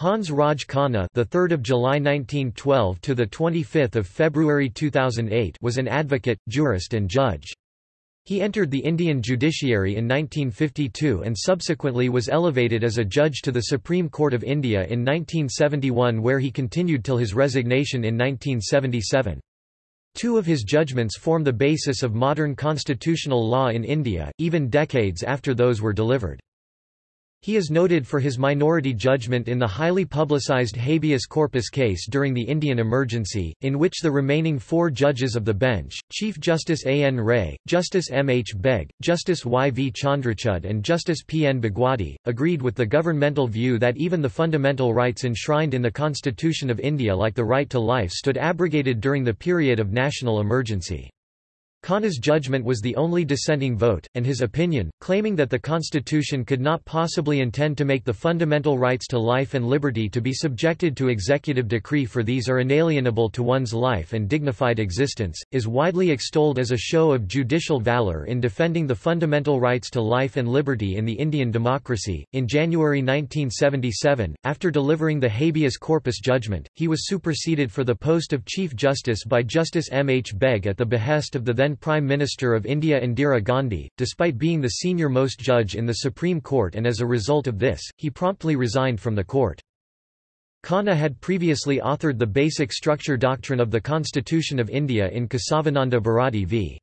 Hans Raj Khanna, the 3rd of July 1912 to the 25th of February 2008, was an advocate, jurist and judge. He entered the Indian judiciary in 1952 and subsequently was elevated as a judge to the Supreme Court of India in 1971 where he continued till his resignation in 1977. Two of his judgments form the basis of modern constitutional law in India, even decades after those were delivered. He is noted for his minority judgment in the highly publicized habeas corpus case during the Indian emergency, in which the remaining four judges of the bench, Chief Justice A. N. Ray, Justice M. H. Beg, Justice Y. V. Chandrachud and Justice P. N. Bhagwati, agreed with the governmental view that even the fundamental rights enshrined in the Constitution of India like the right to life stood abrogated during the period of national emergency. Khanna's judgment was the only dissenting vote, and his opinion, claiming that the constitution could not possibly intend to make the fundamental rights to life and liberty to be subjected to executive decree for these are inalienable to one's life and dignified existence, is widely extolled as a show of judicial valor in defending the fundamental rights to life and liberty in the Indian democracy. In January 1977, after delivering the habeas corpus judgment, he was superseded for the post of Chief Justice by Justice M. H. Beg at the behest of the then then Prime Minister of India Indira Gandhi, despite being the senior-most judge in the Supreme Court and as a result of this, he promptly resigned from the court. Khanna had previously authored the basic structure doctrine of the Constitution of India in Kesavananda Bharati v.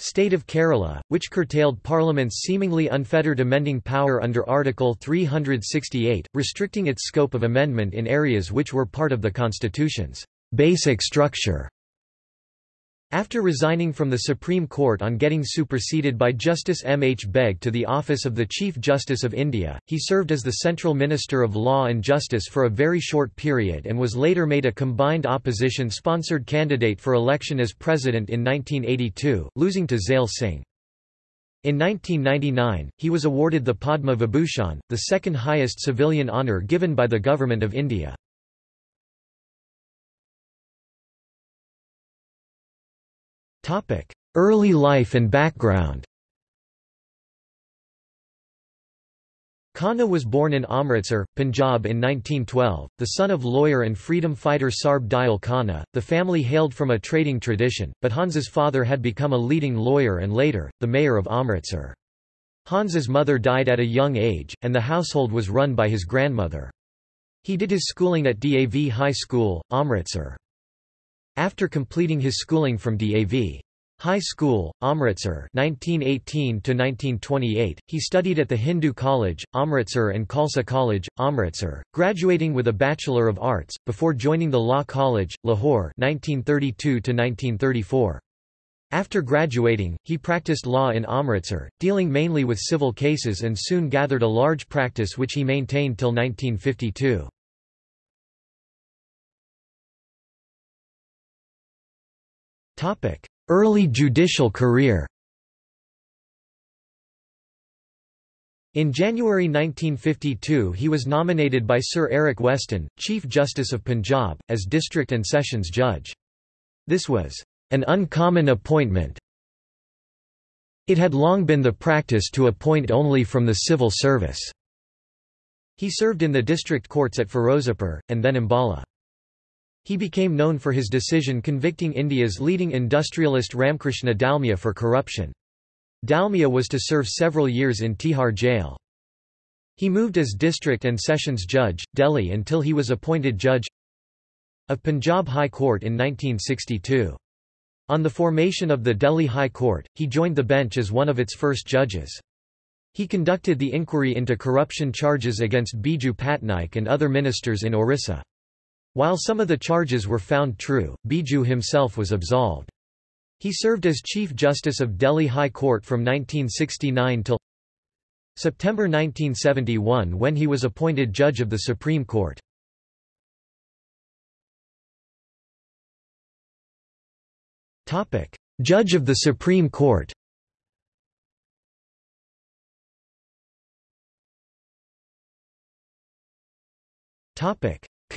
State of Kerala, which curtailed Parliament's seemingly unfettered amending power under Article 368, restricting its scope of amendment in areas which were part of the Constitution's basic structure. After resigning from the Supreme Court on getting superseded by Justice M. H. Beg to the office of the Chief Justice of India, he served as the Central Minister of Law and Justice for a very short period and was later made a combined opposition-sponsored candidate for election as President in 1982, losing to Zail Singh. In 1999, he was awarded the Padma Vibhushan, the second highest civilian honour given by the Government of India. Early life and background Khanna was born in Amritsar, Punjab in 1912, the son of lawyer and freedom fighter Sarb Dayal Khanna. The family hailed from a trading tradition, but Hans's father had become a leading lawyer and later, the mayor of Amritsar. Hans's mother died at a young age, and the household was run by his grandmother. He did his schooling at DAV High School, Amritsar. After completing his schooling from DAV High School, Amritsar 1918–1928, he studied at the Hindu College, Amritsar and Khalsa College, Amritsar, graduating with a Bachelor of Arts, before joining the Law College, Lahore 1932–1934. After graduating, he practiced law in Amritsar, dealing mainly with civil cases and soon gathered a large practice which he maintained till 1952. Early judicial career In January 1952 he was nominated by Sir Eric Weston, Chief Justice of Punjab, as District and Sessions Judge. This was an uncommon appointment. It had long been the practice to appoint only from the civil service. He served in the district courts at Ferozepur, and then Ambala. He became known for his decision convicting India's leading industrialist Ramkrishna Dalmia for corruption. Dalmia was to serve several years in Tihar jail. He moved as district and sessions judge, Delhi until he was appointed judge of Punjab High Court in 1962. On the formation of the Delhi High Court, he joined the bench as one of its first judges. He conducted the inquiry into corruption charges against Biju Patnaik and other ministers in Orissa. While some of the charges were found true, Biju himself was absolved. He served as Chief Justice of Delhi High Court from 1969 till September 1971 when he was appointed Judge of the Supreme Court. Judge of the Supreme Court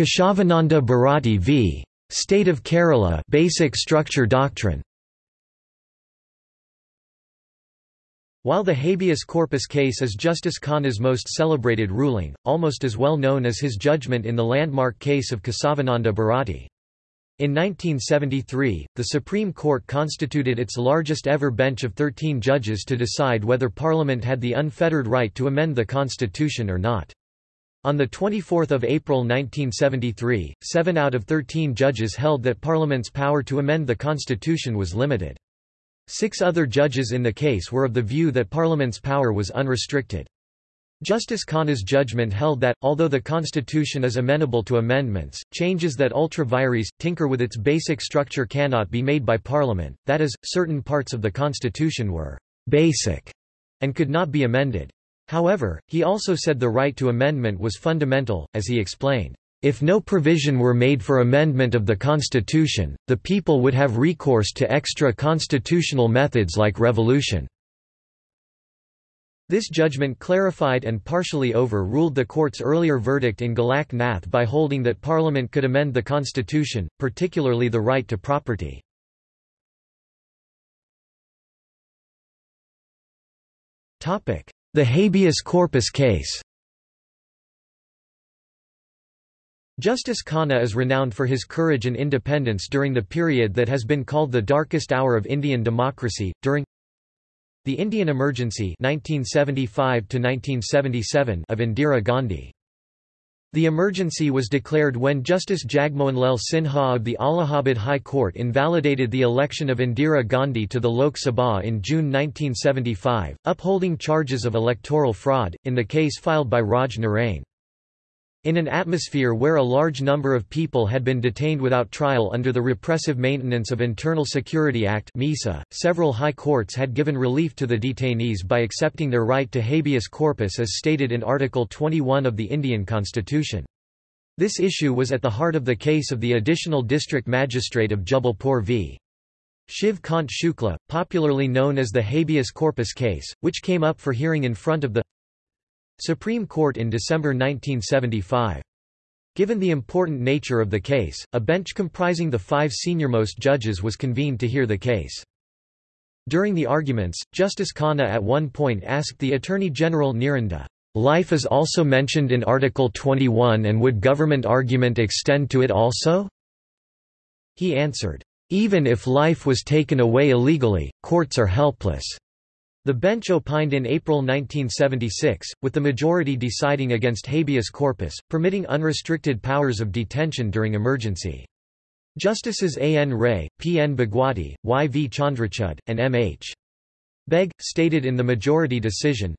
Topic: Kesavananda Bharati v. State of Kerala Basic Structure Doctrine While the habeas corpus case is Justice Khanna's most celebrated ruling, almost as well known as his judgment in the landmark case of Kesavananda Bharati. In 1973, the Supreme Court constituted its largest ever bench of 13 judges to decide whether Parliament had the unfettered right to amend the Constitution or not. On 24 April 1973, seven out of 13 judges held that Parliament's power to amend the Constitution was limited. Six other judges in the case were of the view that Parliament's power was unrestricted. Justice Khanna's judgment held that, although the Constitution is amenable to amendments, changes that ultra vires, tinker with its basic structure cannot be made by Parliament, that is, certain parts of the Constitution were «basic» and could not be amended. However, he also said the right to amendment was fundamental, as he explained. If no provision were made for amendment of the Constitution, the people would have recourse to extra-constitutional methods like revolution. This judgment clarified and partially overruled the court's earlier verdict in Golak Nath by holding that Parliament could amend the constitution, particularly the right to property. The habeas corpus case Justice Khanna is renowned for his courage and independence during the period that has been called the darkest hour of Indian democracy, during the Indian Emergency 1975 of Indira Gandhi. The emergency was declared when Justice Jagmohanlal Sinha of the Allahabad High Court invalidated the election of Indira Gandhi to the Lok Sabha in June 1975, upholding charges of electoral fraud, in the case filed by Raj Narain. In an atmosphere where a large number of people had been detained without trial under the Repressive Maintenance of Internal Security Act MISA, several high courts had given relief to the detainees by accepting their right to habeas corpus as stated in Article 21 of the Indian Constitution. This issue was at the heart of the case of the additional district magistrate of Jabalpur v. Shiv Kant Shukla, popularly known as the habeas corpus case, which came up for hearing in front of the Supreme Court in December 1975. Given the important nature of the case, a bench comprising the five seniormost judges was convened to hear the case. During the arguments, Justice Khanna at one point asked the Attorney General Niren De, "'Life is also mentioned in Article 21 and would government argument extend to it also?' He answered, "'Even if life was taken away illegally, courts are helpless.' The bench opined in April 1976, with the majority deciding against habeas corpus, permitting unrestricted powers of detention during emergency. Justices A. N. Ray, P. N. Bhagwati, Y. V. Chandrachud, and M. H. Beg, stated in the majority decision,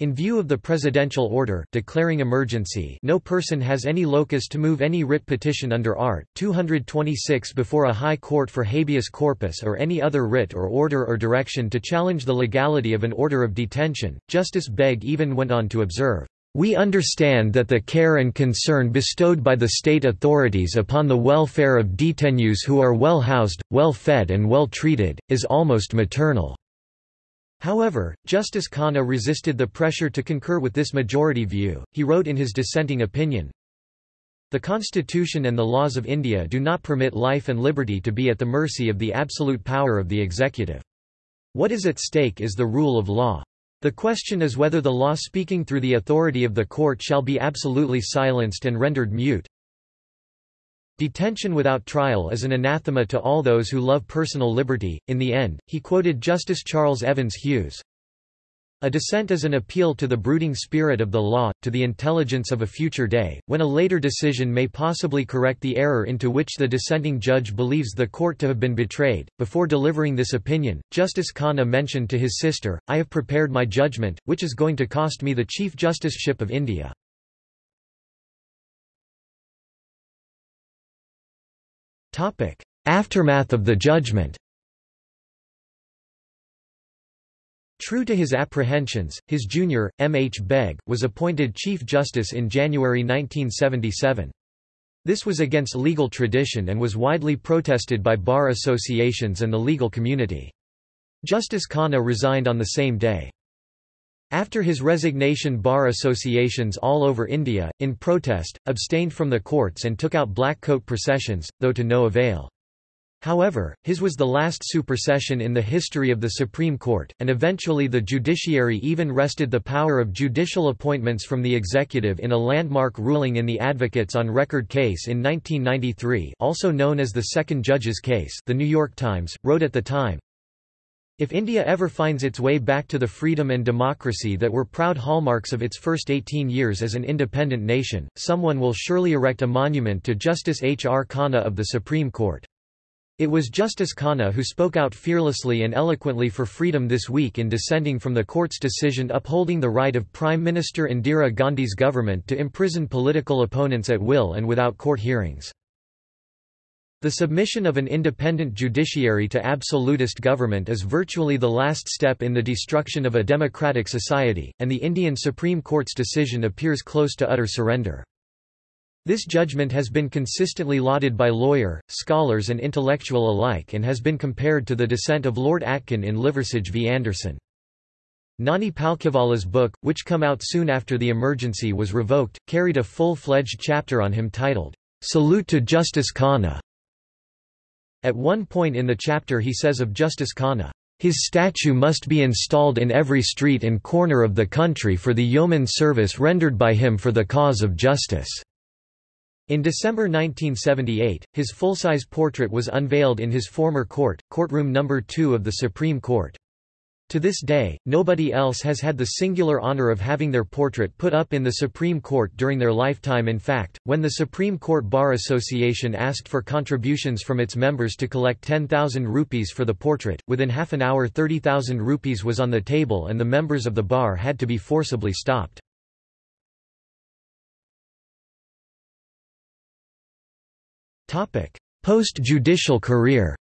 in view of the presidential order declaring emergency no person has any locus to move any writ petition under Art. 226 before a high court for habeas corpus or any other writ or order or direction to challenge the legality of an order of detention. Justice Beg even went on to observe, we understand that the care and concern bestowed by the state authorities upon the welfare of detainees who are well housed, well fed and well treated, is almost maternal. However, Justice Khanna resisted the pressure to concur with this majority view. He wrote in his dissenting opinion, The Constitution and the laws of India do not permit life and liberty to be at the mercy of the absolute power of the executive. What is at stake is the rule of law. The question is whether the law speaking through the authority of the court shall be absolutely silenced and rendered mute, Detention without trial is an anathema to all those who love personal liberty. In the end, he quoted Justice Charles Evans Hughes. A dissent is an appeal to the brooding spirit of the law, to the intelligence of a future day, when a later decision may possibly correct the error into which the dissenting judge believes the court to have been betrayed. Before delivering this opinion, Justice Khanna mentioned to his sister, I have prepared my judgment, which is going to cost me the Chief Justiceship of India. Aftermath of the judgment True to his apprehensions, his junior, M. H. Beg, was appointed Chief Justice in January 1977. This was against legal tradition and was widely protested by bar associations and the legal community. Justice Khanna resigned on the same day. After his resignation bar associations all over India, in protest, abstained from the courts and took out black coat processions, though to no avail. However, his was the last supersession in the history of the Supreme Court, and eventually the judiciary even wrested the power of judicial appointments from the executive in a landmark ruling in the Advocates on Record case in 1993 also known as the Second Judge's Case the New York Times, wrote at the time, if India ever finds its way back to the freedom and democracy that were proud hallmarks of its first 18 years as an independent nation, someone will surely erect a monument to Justice H. R. Khanna of the Supreme Court. It was Justice Khanna who spoke out fearlessly and eloquently for freedom this week in dissenting from the court's decision upholding the right of Prime Minister Indira Gandhi's government to imprison political opponents at will and without court hearings. The submission of an independent judiciary to absolutist government is virtually the last step in the destruction of a democratic society, and the Indian Supreme Court's decision appears close to utter surrender. This judgment has been consistently lauded by lawyer, scholars and intellectual alike and has been compared to the dissent of Lord Atkin in Liversidge v Anderson. Nani Palkhiwala's book, which come out soon after the emergency was revoked, carried a full-fledged chapter on him titled, "'Salute to Justice Khanna". At one point in the chapter he says of Justice Khanna, "'His statue must be installed in every street and corner of the country for the yeoman service rendered by him for the cause of justice." In December 1978, his full-size portrait was unveiled in his former court, courtroom number 2 of the Supreme Court. To this day, nobody else has had the singular honor of having their portrait put up in the Supreme Court during their lifetime in fact, when the Supreme Court Bar Association asked for contributions from its members to collect 10,000 rupees for the portrait, within half an hour 30,000 rupees was on the table and the members of the bar had to be forcibly stopped. Post-judicial career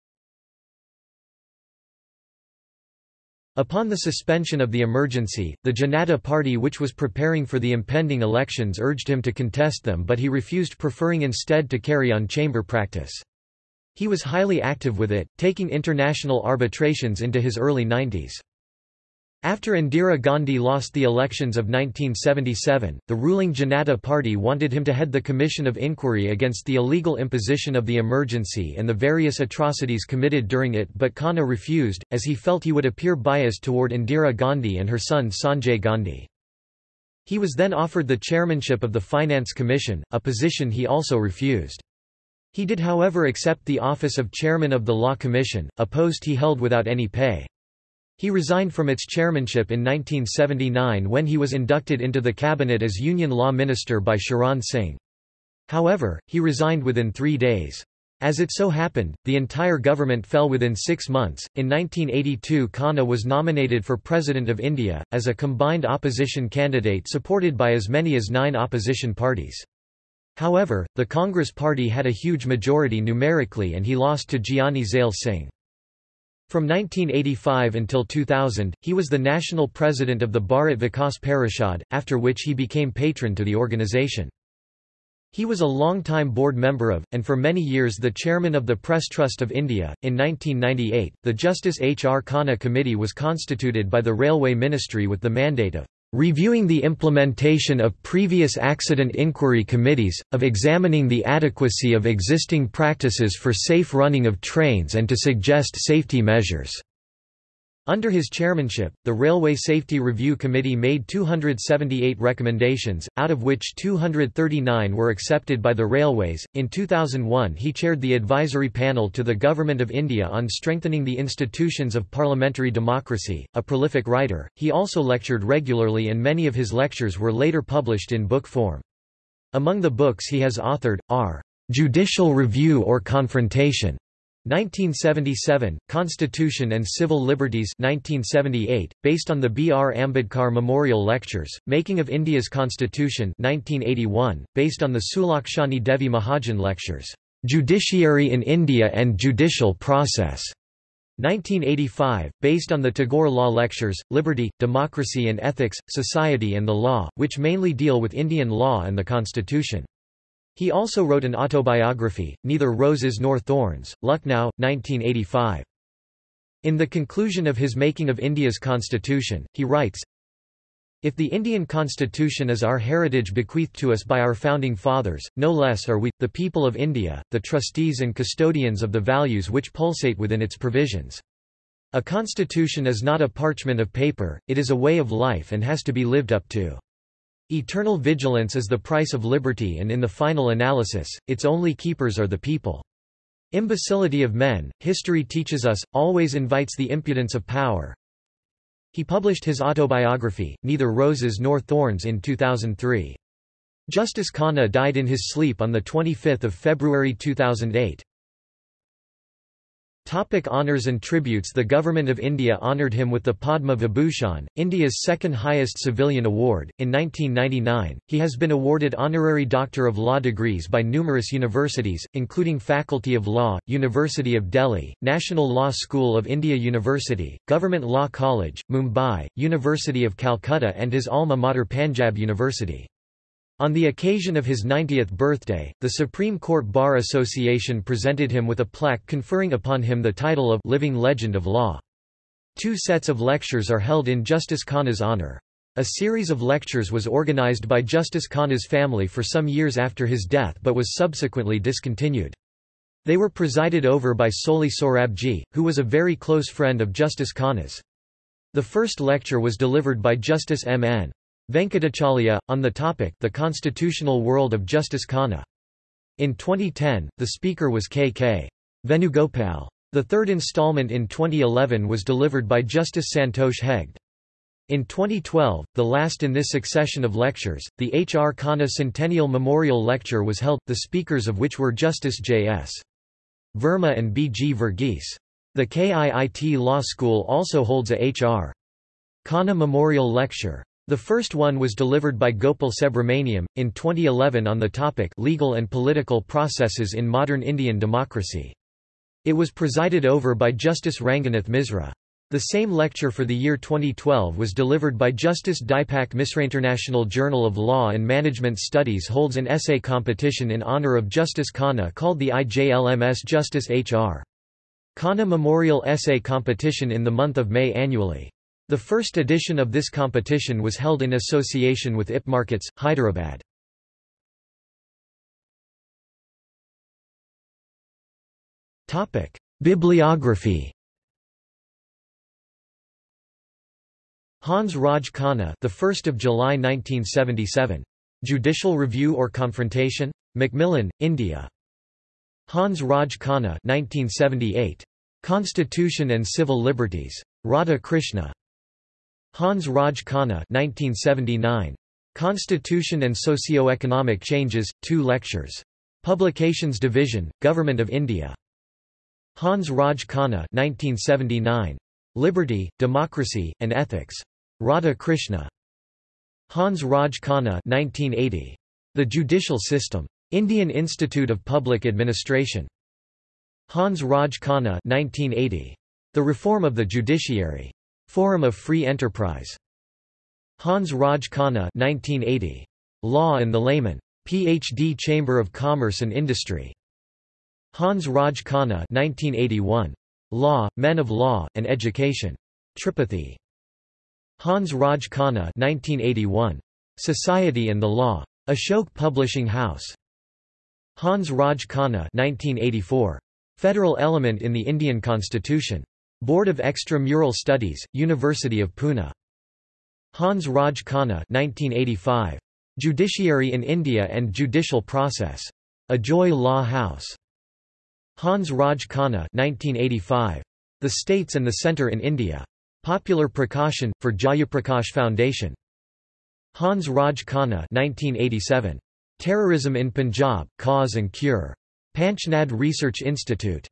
Upon the suspension of the emergency, the Janata Party which was preparing for the impending elections urged him to contest them but he refused preferring instead to carry on chamber practice. He was highly active with it, taking international arbitrations into his early 90s. After Indira Gandhi lost the elections of 1977, the ruling Janata Party wanted him to head the Commission of Inquiry against the illegal imposition of the emergency and the various atrocities committed during it but Khanna refused, as he felt he would appear biased toward Indira Gandhi and her son Sanjay Gandhi. He was then offered the chairmanship of the Finance Commission, a position he also refused. He did however accept the office of chairman of the Law Commission, a post he held without any pay. He resigned from its chairmanship in 1979 when he was inducted into the cabinet as Union Law Minister by Charan Singh. However, he resigned within three days. As it so happened, the entire government fell within six months. In 1982, Khanna was nominated for President of India, as a combined opposition candidate supported by as many as nine opposition parties. However, the Congress party had a huge majority numerically and he lost to Giani Zail Singh. From 1985 until 2000, he was the national president of the Bharat Vikas Parishad, after which he became patron to the organization. He was a long-time board member of, and for many years the chairman of the Press Trust of India. In 1998, the Justice H. R. Khanna Committee was constituted by the Railway Ministry with the mandate of reviewing the implementation of previous accident inquiry committees, of examining the adequacy of existing practices for safe running of trains and to suggest safety measures. Under his chairmanship, the Railway Safety Review Committee made 278 recommendations, out of which 239 were accepted by the railways. In 2001, he chaired the advisory panel to the Government of India on strengthening the institutions of parliamentary democracy. A prolific writer, he also lectured regularly and many of his lectures were later published in book form. Among the books he has authored are Judicial Review or Confrontation 1977, Constitution and Civil Liberties 1978, based on the B. R. Ambedkar Memorial Lectures, Making of India's Constitution 1981, based on the Sulakshani Devi Mahajan Lectures, Judiciary in India and Judicial Process 1985, based on the Tagore Law Lectures, Liberty, Democracy and Ethics, Society and the Law, which mainly deal with Indian law and the Constitution. He also wrote an autobiography, Neither Roses Nor Thorns, Lucknow, 1985. In the conclusion of his Making of India's Constitution, he writes, If the Indian constitution is our heritage bequeathed to us by our founding fathers, no less are we, the people of India, the trustees and custodians of the values which pulsate within its provisions. A constitution is not a parchment of paper, it is a way of life and has to be lived up to. Eternal vigilance is the price of liberty and in the final analysis, its only keepers are the people. Imbecility of men, history teaches us, always invites the impudence of power, he published his autobiography, Neither Roses Nor Thorns in 2003. Justice Khanna died in his sleep on 25 February 2008. Topic honours and tributes The Government of India honoured him with the Padma Vibhushan, India's second highest civilian award. In 1999, he has been awarded honorary Doctor of Law degrees by numerous universities, including Faculty of Law, University of Delhi, National Law School of India University, Government Law College, Mumbai, University of Calcutta and his alma mater Panjab University. On the occasion of his 90th birthday, the Supreme Court Bar Association presented him with a plaque conferring upon him the title of Living Legend of Law. Two sets of lectures are held in Justice Khanna's honor. A series of lectures was organized by Justice Khanna's family for some years after his death but was subsequently discontinued. They were presided over by Soli Sorabji, who was a very close friend of Justice Khanna's. The first lecture was delivered by Justice M. Venkatachaliah, on the topic The Constitutional World of Justice Khanna. In 2010, the speaker was K.K. Venugopal. The third installment in 2011 was delivered by Justice Santosh Hegde. In 2012, the last in this succession of lectures, the H. R. Khanna Centennial Memorial Lecture was held, the speakers of which were Justice J. S. Verma and B. G. Verghese. The KIIT Law School also holds a H. R. Khanna Memorial Lecture. The first one was delivered by Gopal Subramaniam, in 2011 on the topic Legal and Political Processes in Modern Indian Democracy. It was presided over by Justice Ranganath Misra. The same lecture for the year 2012 was delivered by Justice Dipak Misra. International Journal of Law and Management Studies holds an essay competition in honor of Justice Khanna called the IJLMS Justice H.R. Khanna Memorial Essay Competition in the month of May annually. The first edition of this competition was held in association with IP Markets, Hyderabad. Bibliography Hans Raj Khanna, the 1st of July 1977. Judicial Review or Confrontation? Macmillan, India. Hans Raj Khanna, 1978. Constitution and Civil Liberties. Radha Krishna. Hans Raj Khanna 1979. Constitution and Socio-Economic Changes, 2 lectures. Publications Division, Government of India. Hans Raj Khanna 1979. Liberty, Democracy, and Ethics. Radha Krishna. Hans Raj Khanna 1980. The Judicial System. Indian Institute of Public Administration. Hans Raj Khanna 1980. The Reform of the Judiciary. Forum of Free Enterprise. Hans Raj Khanna 1980. Law and the Layman. Ph.D. Chamber of Commerce and Industry. Hans Raj Khanna 1981. Law, Men of Law, and Education. Tripathi. Hans Raj Khanna 1981. Society and the Law. Ashok Publishing House. Hans Raj Khanna 1984. Federal Element in the Indian Constitution. Board of Extra-Mural Studies, University of Pune. Hans Raj Khanna 1985. Judiciary in India and Judicial Process. Ajoy Law House. Hans Raj Khanna 1985. The States and the Centre in India. Popular Prakashan, for Jayaprakash Foundation. Hans Raj Khanna 1987. Terrorism in Punjab, Cause and Cure. Panchnad Research Institute.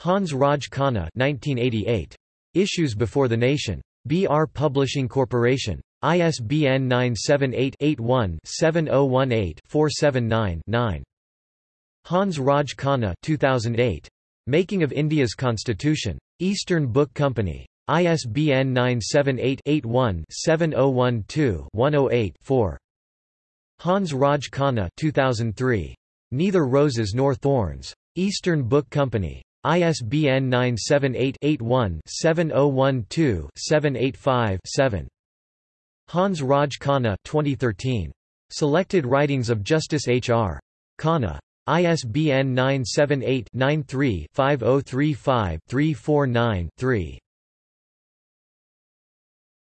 Hans Raj Khanna 1988. Issues Before the Nation. BR Publishing Corporation. ISBN 978-81-7018-479-9. Hans Raj Khanna 2008. Making of India's Constitution. Eastern Book Company. ISBN 978-81-7012-108-4. Hans Raj Khanna 2003. Neither Roses Nor Thorns. Eastern Book Company. ISBN 978-81-7012-785-7. Hans Raj Khanna 2013. Selected Writings of Justice H. R. Khanna. ISBN 978-93-5035-349-3.